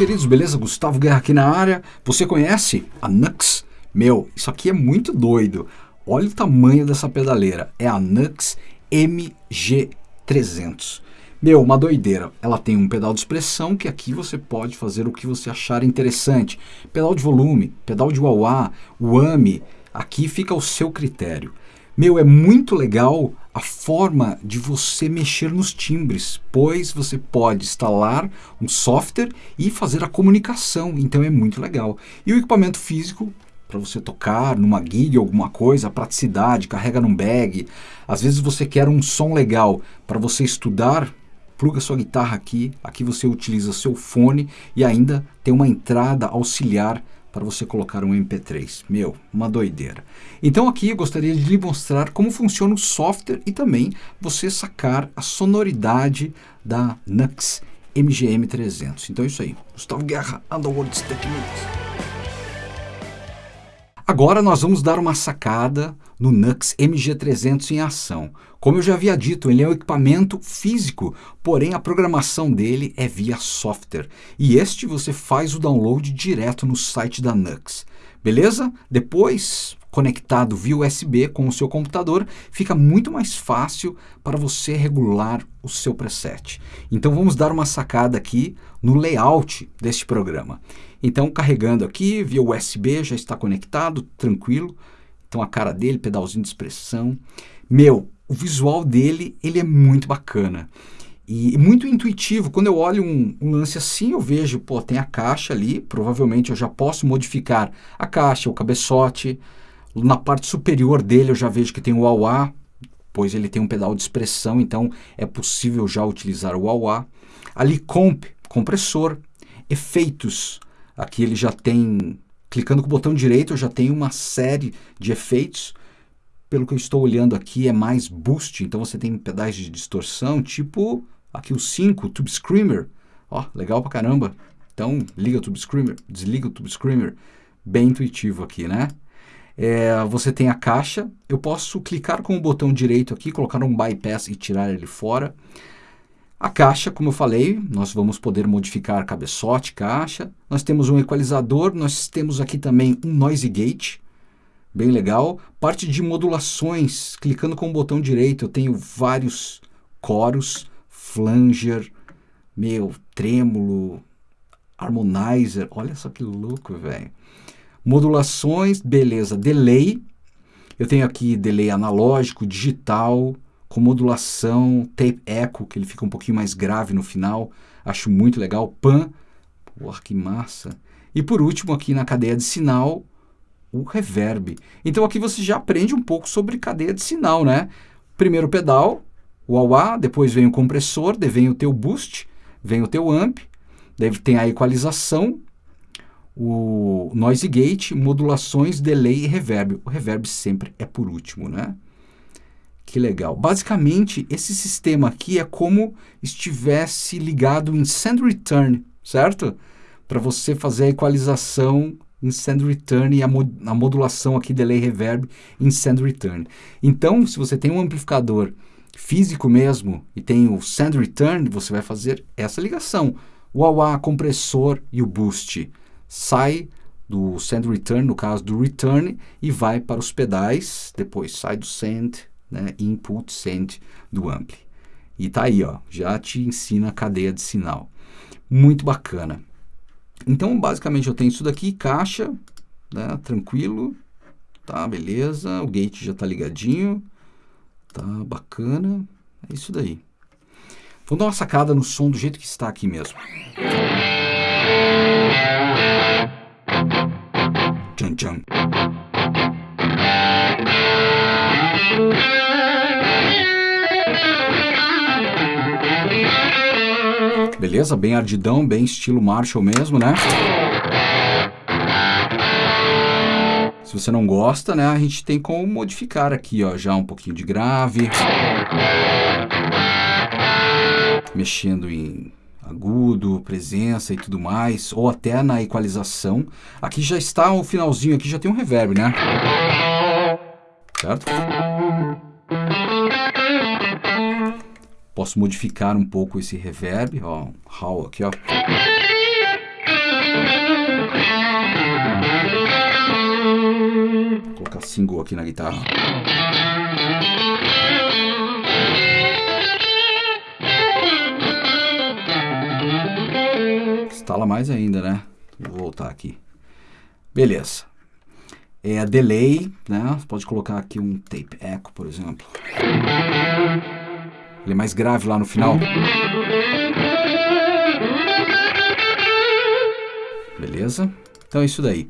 queridos, beleza? Gustavo Guerra aqui na área. Você conhece a Nux? Meu, isso aqui é muito doido. Olha o tamanho dessa pedaleira. É a Nux MG300. Meu, uma doideira. Ela tem um pedal de expressão que aqui você pode fazer o que você achar interessante. Pedal de volume, pedal de wah-wah. Aqui fica o seu critério. Meu, é muito legal a forma de você mexer nos timbres, pois você pode instalar um software e fazer a comunicação, então é muito legal. E o equipamento físico, para você tocar numa gig alguma coisa, praticidade, carrega num bag. Às vezes você quer um som legal para você estudar, pluga sua guitarra aqui, aqui você utiliza seu fone e ainda tem uma entrada auxiliar para você colocar um MP3. Meu, uma doideira. Então aqui eu gostaria de lhe mostrar como funciona o software e também você sacar a sonoridade da Nux MGM300. Então é isso aí. Gustavo Guerra, Underworld Techniques. Agora nós vamos dar uma sacada no Nux MG300 em ação. Como eu já havia dito, ele é um equipamento físico, porém a programação dele é via software. E este você faz o download direto no site da Nux. Beleza? Depois, conectado via USB com o seu computador, fica muito mais fácil para você regular o seu preset. Então vamos dar uma sacada aqui no layout deste programa. Então carregando aqui via USB, já está conectado, tranquilo. Então a cara dele, pedalzinho de expressão. Meu, o visual dele, ele é muito bacana. E muito intuitivo, quando eu olho um, um, lance assim, eu vejo, pô, tem a caixa ali, provavelmente eu já posso modificar a caixa, o cabeçote. Na parte superior dele eu já vejo que tem o wah pois ele tem um pedal de expressão, então é possível já utilizar o wah Ali comp, compressor, efeitos, aqui ele já tem Clicando com o botão direito eu já tenho uma série de efeitos. Pelo que eu estou olhando aqui é mais boost, então você tem pedais de distorção, tipo aqui o 5, o Tube Screamer. Ó, legal pra caramba. Então liga o Tube Screamer, desliga o Tube Screamer. Bem intuitivo aqui, né? É, você tem a caixa, eu posso clicar com o botão direito aqui, colocar um bypass e tirar ele fora. A caixa, como eu falei, nós vamos poder modificar cabeçote, caixa. Nós temos um equalizador, nós temos aqui também um noise gate, bem legal. Parte de modulações, clicando com o botão direito, eu tenho vários coros, flanger, meu, trêmulo, harmonizer, olha só que louco, velho. Modulações, beleza, delay, eu tenho aqui delay analógico, digital, com modulação, tape echo, que ele fica um pouquinho mais grave no final, acho muito legal, pan, porra, que massa. E por último aqui na cadeia de sinal, o reverb. Então aqui você já aprende um pouco sobre cadeia de sinal, né? Primeiro pedal, o wah, depois vem o compressor, vem o teu boost, vem o teu amp, daí tem a equalização, o noise gate, modulações, delay e reverb. O reverb sempre é por último, né? Que legal. Basicamente, esse sistema aqui é como estivesse ligado em send return, certo? Para você fazer a equalização em send return e a, mod a modulação aqui, delay reverb, em send return. Então, se você tem um amplificador físico mesmo e tem o send return, você vai fazer essa ligação. O wah compressor e o boost. Sai do send return, no caso do return, e vai para os pedais, depois sai do send né, input send do ampli. E tá aí, ó, já te ensina a cadeia de sinal. Muito bacana. Então, basicamente, eu tenho isso daqui, caixa, né, tranquilo, tá, beleza, o gate já tá ligadinho, tá bacana, é isso daí. Vamos dar uma sacada no som do jeito que está aqui mesmo. Beleza? Bem ardidão, bem estilo Marshall mesmo, né? Se você não gosta, né, a gente tem como modificar aqui, ó, já um pouquinho de grave. Mexendo em agudo, presença e tudo mais, ou até na equalização. Aqui já está o um finalzinho, aqui já tem um reverb, né? Certo? Posso modificar um pouco esse reverb, ó, um aqui, ó. Vou colocar single aqui na guitarra. Instala mais ainda, né? Vou voltar aqui. Beleza. É delay, né? Você pode colocar aqui um tape echo, por exemplo. Ele é mais grave lá no final. Beleza? Então é isso daí.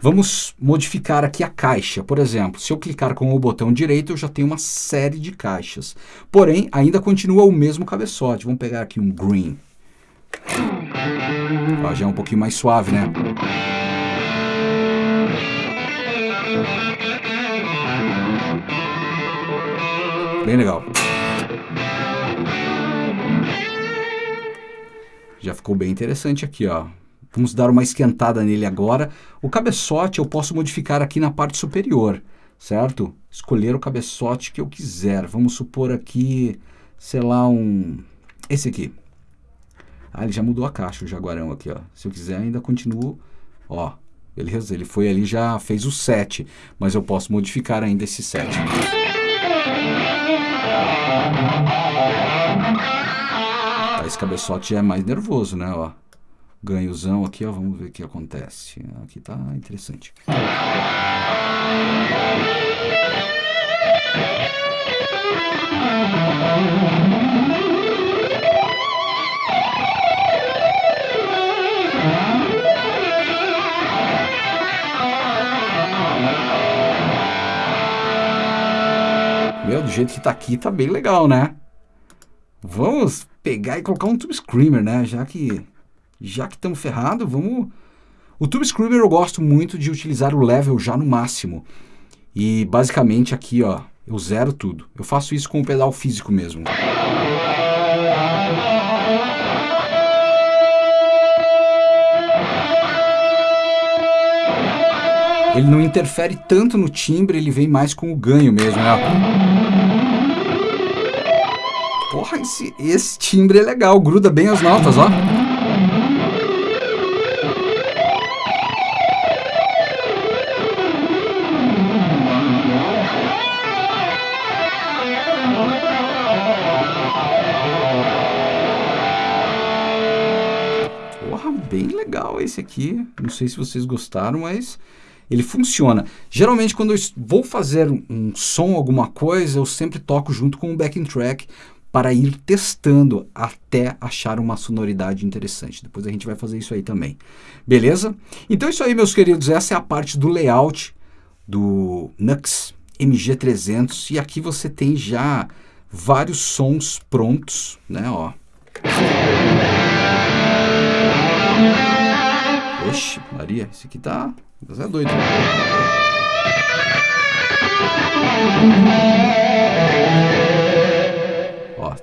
Vamos modificar aqui a caixa. Por exemplo, se eu clicar com o botão direito, eu já tenho uma série de caixas. Porém, ainda continua o mesmo cabeçote. Vamos pegar aqui um green. Ó, já é um pouquinho mais suave, né? Bem legal. Já ficou bem interessante aqui, ó. Vamos dar uma esquentada nele agora. O cabeçote eu posso modificar aqui na parte superior, certo? Escolher o cabeçote que eu quiser. Vamos supor aqui, sei lá, um... Esse aqui. Ah, ele já mudou a caixa, o Jaguarão aqui, ó. Se eu quiser, ainda continuo, ó. Beleza? Ele foi ali, já fez o 7, mas eu posso modificar ainda esse 7. Esse cabeçote já é mais nervoso, né, ó ganhozão aqui, ó, vamos ver o que acontece. Aqui tá interessante. Jeito que tá aqui, tá bem legal, né? Vamos pegar e colocar um Tube Screamer, né? Já que já que estamos ferrados, vamos... O Tube Screamer eu gosto muito de utilizar o level já no máximo. E basicamente aqui, ó, eu zero tudo. Eu faço isso com o pedal físico mesmo. Ele não interfere tanto no timbre, ele vem mais com o ganho mesmo, né? Porra, esse, esse timbre é legal, gruda bem as notas, ó. esse aqui. Não sei se vocês gostaram, mas ele funciona. Geralmente, quando eu vou fazer um som, alguma coisa, eu sempre toco junto com o backing track para ir testando até achar uma sonoridade interessante. Depois a gente vai fazer isso aí também. Beleza? Então é isso aí, meus queridos. Essa é a parte do layout do Nux MG300 e aqui você tem já vários sons prontos, né, ó. Oxe, Maria, esse aqui tá. Você é doido.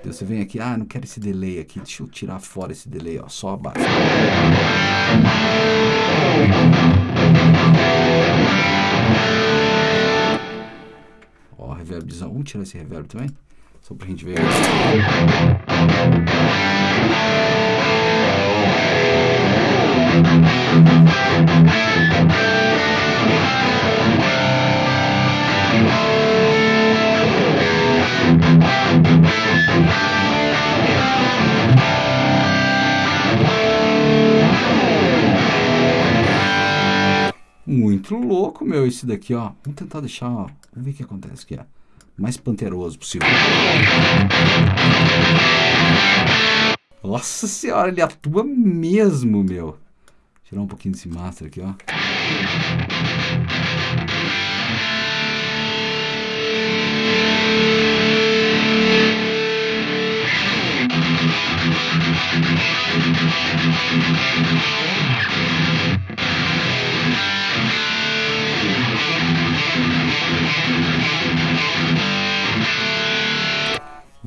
Ó, você vem aqui, ah, não quero esse delay aqui, deixa eu tirar fora esse delay, ó, só a base. Ó, reverbzão, vamos tirar esse reverb também? Só pra gente ver. Muito meu, esse daqui, ó. Vamos tentar deixar, ó. Vamos ver o que acontece aqui, ó. Mais panteroso possível. Nossa senhora, ele atua mesmo, meu. Tirar um pouquinho desse master aqui, ó.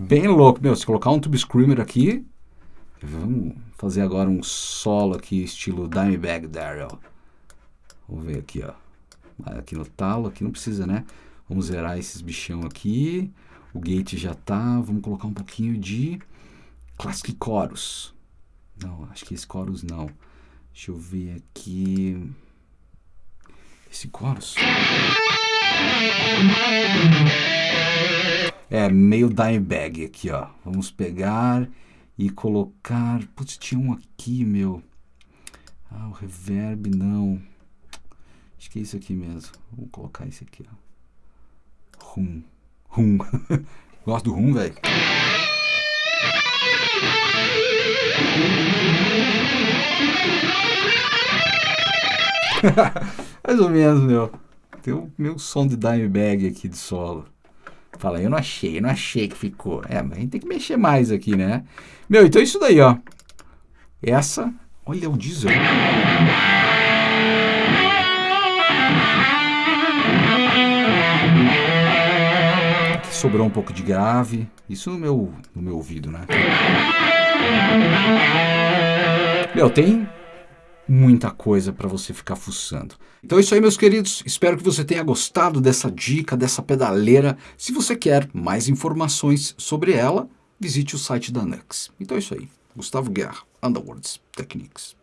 Bem louco, meu. Se colocar um Tube Screamer aqui, vamos fazer agora um solo aqui, estilo Dimebag Daryl. Vamos ver aqui, ó. Aqui no talo, aqui não precisa, né? Vamos zerar esses bichão aqui. O gate já tá. Vamos colocar um pouquinho de Classic Chorus. Não, acho que esse Chorus não. Deixa eu ver aqui. Esse Chorus. É meio Dimebag aqui, ó. Vamos pegar e colocar... Putz, tinha um aqui, meu. Ah, o reverb não. Acho que é isso aqui mesmo. Vou colocar esse aqui, ó. Rum. Rum. Gosto do rum, velho. Mais ou menos, meu. Tem o meu som de Dimebag aqui de solo. Fala, eu não achei, eu não achei que ficou. É, mas a gente tem que mexer mais aqui, né? Meu, então é isso daí, ó. Essa, olha o diesel. Aqui sobrou um pouco de grave. Isso no meu, no meu ouvido, né? Meu, tem muita coisa para você ficar fuçando. Então é isso aí, meus queridos. Espero que você tenha gostado dessa dica, dessa pedaleira. Se você quer mais informações sobre ela, visite o site da Nux. Então é isso aí. Gustavo Guerra, Underworlds Techniques.